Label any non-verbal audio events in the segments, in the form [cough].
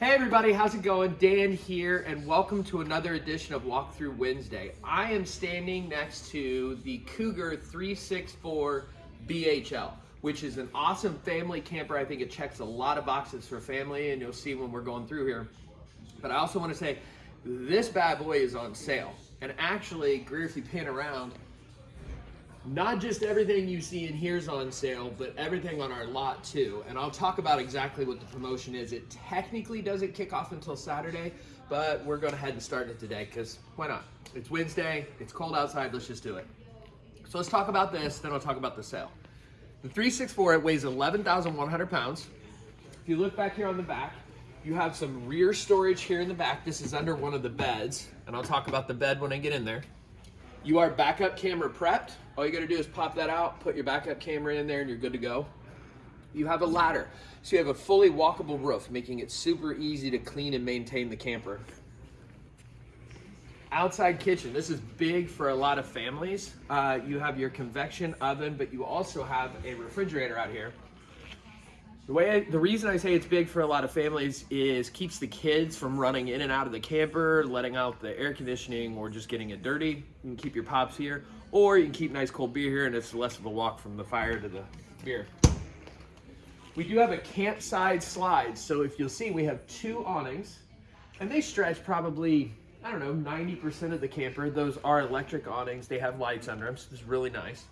Hey everybody, how's it going? Dan here, and welcome to another edition of Walkthrough Wednesday. I am standing next to the Cougar 364 BHL, which is an awesome family camper. I think it checks a lot of boxes for family, and you'll see when we're going through here. But I also want to say, this bad boy is on sale. And actually, Greer, if you pan around, not just everything you see in here is on sale, but everything on our lot too. And I'll talk about exactly what the promotion is. It technically doesn't kick off until Saturday, but we're going to ahead and start it today because why not? It's Wednesday, it's cold outside, let's just do it. So let's talk about this, then I'll talk about the sale. The 364, it weighs 11,100 pounds. If you look back here on the back, you have some rear storage here in the back. This is under one of the beds, and I'll talk about the bed when I get in there. You are backup camera prepped. All you gotta do is pop that out, put your backup camera in there and you're good to go. You have a ladder. So you have a fully walkable roof, making it super easy to clean and maintain the camper. Outside kitchen, this is big for a lot of families. Uh, you have your convection oven, but you also have a refrigerator out here. The way I, the reason I say it's big for a lot of families is keeps the kids from running in and out of the camper, letting out the air conditioning, or just getting it dirty. You can keep your pops here, or you can keep nice cold beer here, and it's less of a walk from the fire to the beer. We do have a campside slide, so if you'll see, we have two awnings, and they stretch probably I don't know 90% of the camper. Those are electric awnings. They have lights under them, so it's really nice.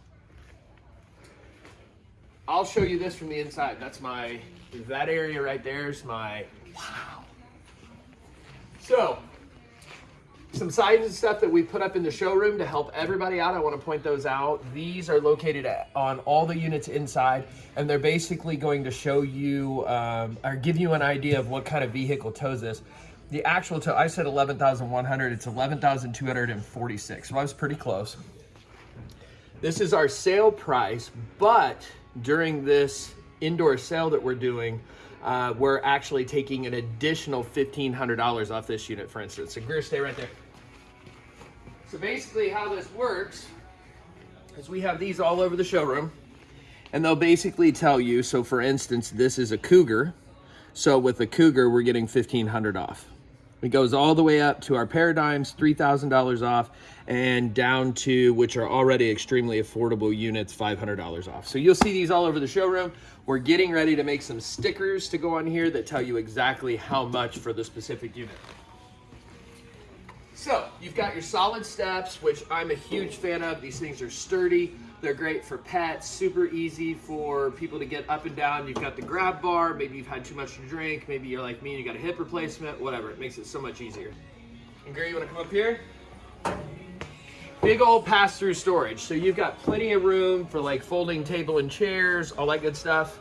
I'll show you this from the inside. That's my, that area right there is my, wow. So, some signs and stuff that we put up in the showroom to help everybody out. I want to point those out. These are located at, on all the units inside, and they're basically going to show you um, or give you an idea of what kind of vehicle tows this. The actual tow, I said 11,100, it's 11,246, so I was pretty close. This is our sale price, but during this indoor sale that we're doing, uh, we're actually taking an additional $1,500 off this unit, for instance. So Greer, stay right there. So basically how this works is we have these all over the showroom and they'll basically tell you, so for instance, this is a Cougar. So with the Cougar, we're getting 1500 off. It goes all the way up to our Paradigms, $3,000 off, and down to, which are already extremely affordable units, $500 off. So you'll see these all over the showroom. We're getting ready to make some stickers to go on here that tell you exactly how much for the specific unit. So you've got your solid steps, which I'm a huge fan of. These things are sturdy. They're great for pets, super easy for people to get up and down. You've got the grab bar, maybe you've had too much to drink, maybe you're like me and you got a hip replacement, whatever. It makes it so much easier. And Gary, you wanna come up here? Big old pass-through storage. So you've got plenty of room for like folding table and chairs, all that good stuff.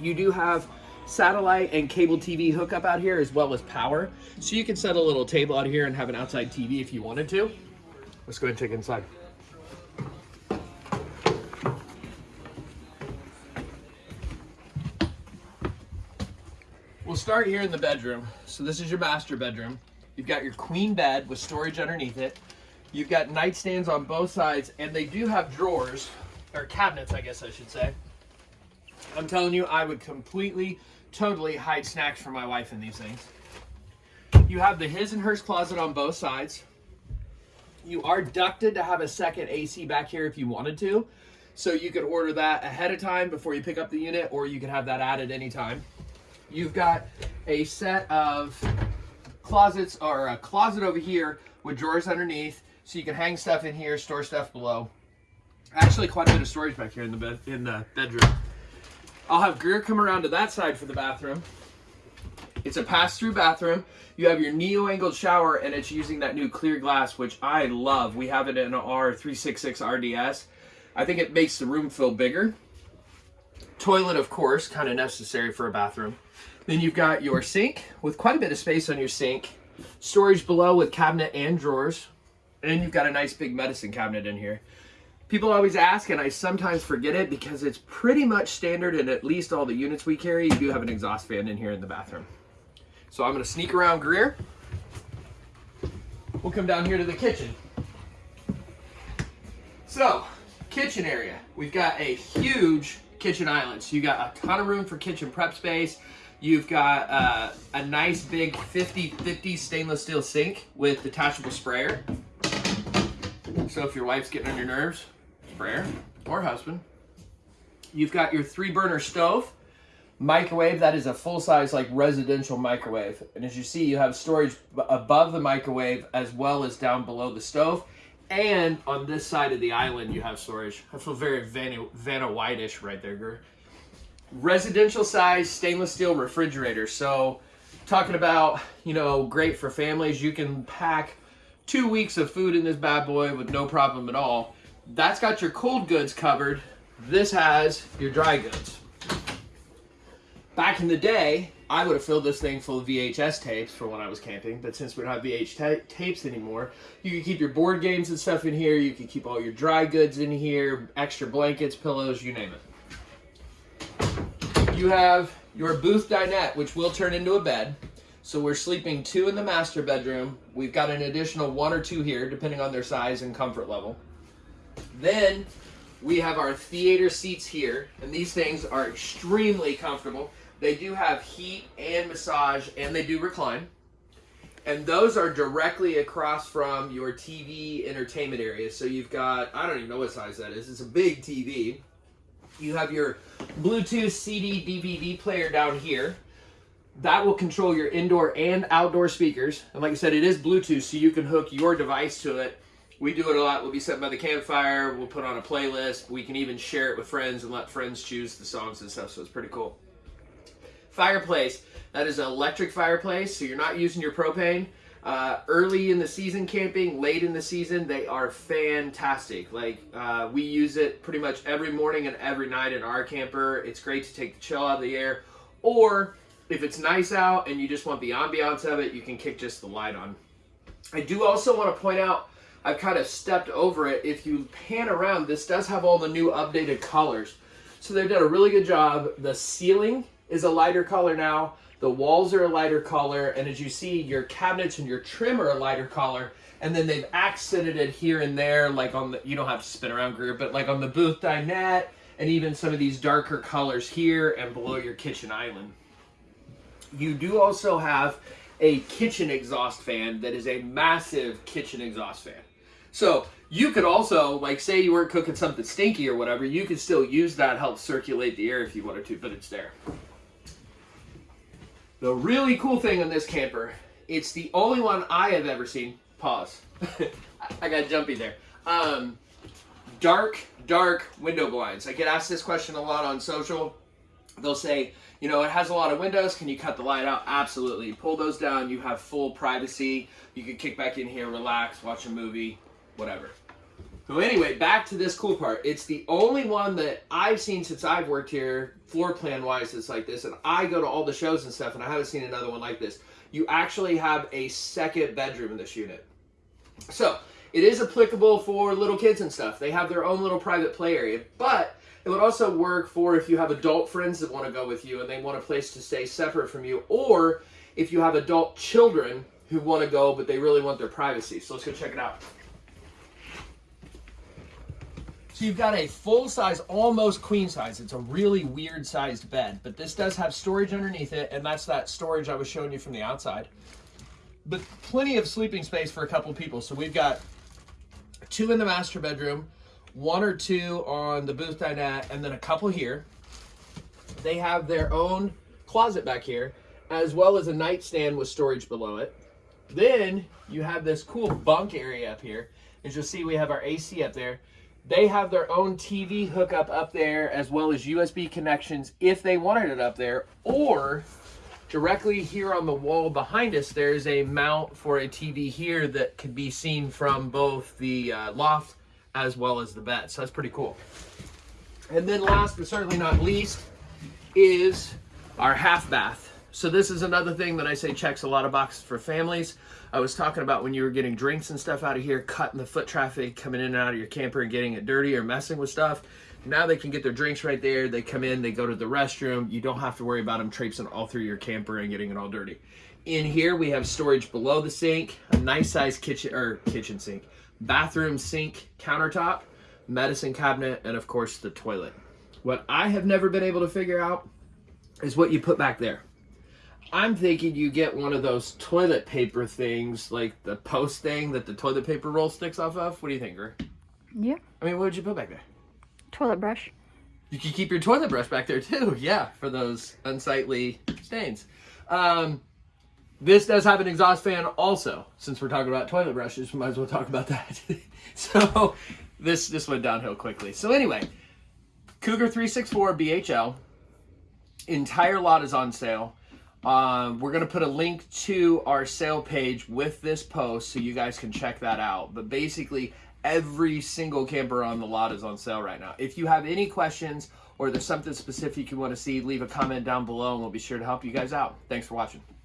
You do have satellite and cable TV hookup out here as well as power. So you can set a little table out here and have an outside TV if you wanted to. Let's go and check inside. We'll start here in the bedroom. So this is your master bedroom. You've got your queen bed with storage underneath it. You've got nightstands on both sides, and they do have drawers, or cabinets, I guess I should say. I'm telling you, I would completely, totally hide snacks for my wife in these things. You have the his and hers closet on both sides. You are ducted to have a second AC back here if you wanted to. So you could order that ahead of time before you pick up the unit, or you could have that added anytime. You've got a set of closets or a closet over here with drawers underneath so you can hang stuff in here, store stuff below. Actually, quite a bit of storage back here in the bed in the bedroom. I'll have Greer come around to that side for the bathroom. It's a pass-through bathroom. You have your neo-angled shower, and it's using that new clear glass, which I love. We have it in our 366 RDS. I think it makes the room feel bigger. Toilet, of course, kind of necessary for a bathroom. Then you've got your sink with quite a bit of space on your sink. Storage below with cabinet and drawers. And you've got a nice big medicine cabinet in here. People always ask, and I sometimes forget it because it's pretty much standard in at least all the units we carry. You do have an exhaust fan in here in the bathroom. So I'm gonna sneak around Greer. We'll come down here to the kitchen. So, kitchen area. We've got a huge kitchen island. So you got a ton of room for kitchen prep space. You've got uh, a nice big 50-50 stainless steel sink with detachable sprayer. So if your wife's getting on your nerves, sprayer or husband. You've got your three burner stove, microwave. That is a full size like residential microwave. And as you see, you have storage above the microwave as well as down below the stove. And on this side of the island, you have storage. I feel very Vanna, Vanna White-ish right there, girl. Residential size stainless steel refrigerator. So talking about, you know, great for families. You can pack two weeks of food in this bad boy with no problem at all. That's got your cold goods covered. This has your dry goods. Back in the day, I would have filled this thing full of VHS tapes for when I was camping, but since we don't have VH tapes anymore, you can keep your board games and stuff in here, you can keep all your dry goods in here, extra blankets, pillows, you name it. You have your booth dinette, which will turn into a bed. So we're sleeping two in the master bedroom. We've got an additional one or two here, depending on their size and comfort level. Then we have our theater seats here, and these things are extremely comfortable. They do have heat and massage, and they do recline. And those are directly across from your TV entertainment area. So you've got, I don't even know what size that is. It's a big TV. You have your Bluetooth CD DVD player down here. That will control your indoor and outdoor speakers. And like I said, it is Bluetooth, so you can hook your device to it. We do it a lot. We'll be sitting by the campfire. We'll put on a playlist. We can even share it with friends and let friends choose the songs and stuff. So it's pretty cool. Fireplace. That is an electric fireplace, so you're not using your propane. Uh, early in the season camping, late in the season, they are fantastic. Like, uh, we use it pretty much every morning and every night in our camper. It's great to take the chill out of the air. Or, if it's nice out and you just want the ambiance of it, you can kick just the light on. I do also want to point out, I've kind of stepped over it. If you pan around, this does have all the new updated colors. So they've done a really good job. The ceiling is a lighter color now. The walls are a lighter color, and as you see, your cabinets and your trim are a lighter color. And then they've accented it here and there, like on the, you don't have to spin around group, but like on the booth dinette, and even some of these darker colors here and below your kitchen island. You do also have a kitchen exhaust fan that is a massive kitchen exhaust fan. So you could also, like say you weren't cooking something stinky or whatever, you could still use that help circulate the air if you wanted to, but it's there. The really cool thing on this camper, it's the only one I have ever seen. Pause. [laughs] I got jumpy there. Um, dark, dark window blinds. I get asked this question a lot on social. They'll say, you know, it has a lot of windows. Can you cut the light out? Absolutely. Pull those down. You have full privacy. You can kick back in here, relax, watch a movie, whatever. So anyway, back to this cool part. It's the only one that I've seen since I've worked here, floor plan wise, it's like this. And I go to all the shows and stuff, and I haven't seen another one like this. You actually have a second bedroom in this unit. So it is applicable for little kids and stuff. They have their own little private play area, but it would also work for if you have adult friends that want to go with you and they want a place to stay separate from you, or if you have adult children who want to go but they really want their privacy. So let's go check it out. So you've got a full size, almost queen size. It's a really weird sized bed, but this does have storage underneath it, and that's that storage I was showing you from the outside. But plenty of sleeping space for a couple people. So we've got two in the master bedroom, one or two on the booth dinette, and then a couple here. They have their own closet back here, as well as a nightstand with storage below it. Then you have this cool bunk area up here. As you'll see, we have our AC up there. They have their own TV hookup up there as well as USB connections if they wanted it up there or directly here on the wall behind us there's a mount for a TV here that could be seen from both the uh, loft as well as the bed. So that's pretty cool. And then last but certainly not least is our half bath. So this is another thing that I say checks a lot of boxes for families. I was talking about when you were getting drinks and stuff out of here, cutting the foot traffic, coming in and out of your camper and getting it dirty or messing with stuff. Now they can get their drinks right there. They come in, they go to the restroom. You don't have to worry about them traipsing all through your camper and getting it all dirty. In here, we have storage below the sink, a nice size kitchen or kitchen sink, bathroom sink countertop, medicine cabinet, and of course the toilet. What I have never been able to figure out is what you put back there. I'm thinking you get one of those toilet paper things, like the post thing that the toilet paper roll sticks off of. What do you think, Gert? Yeah. I mean, what would you put back there? Toilet brush. You can keep your toilet brush back there too. [laughs] Yeah, for those unsightly stains. Um, this does have an exhaust fan also. Since we're talking about toilet brushes, we might as well talk about that. [laughs] so this this went downhill quickly. So anyway, Cougar 364 BHL. Entire lot is on sale. Um, we're going to put a link to our sale page with this post so you guys can check that out. But basically, every single camper on the lot is on sale right now. If you have any questions or there's something specific you want to see, leave a comment down below and we'll be sure to help you guys out. Thanks for watching.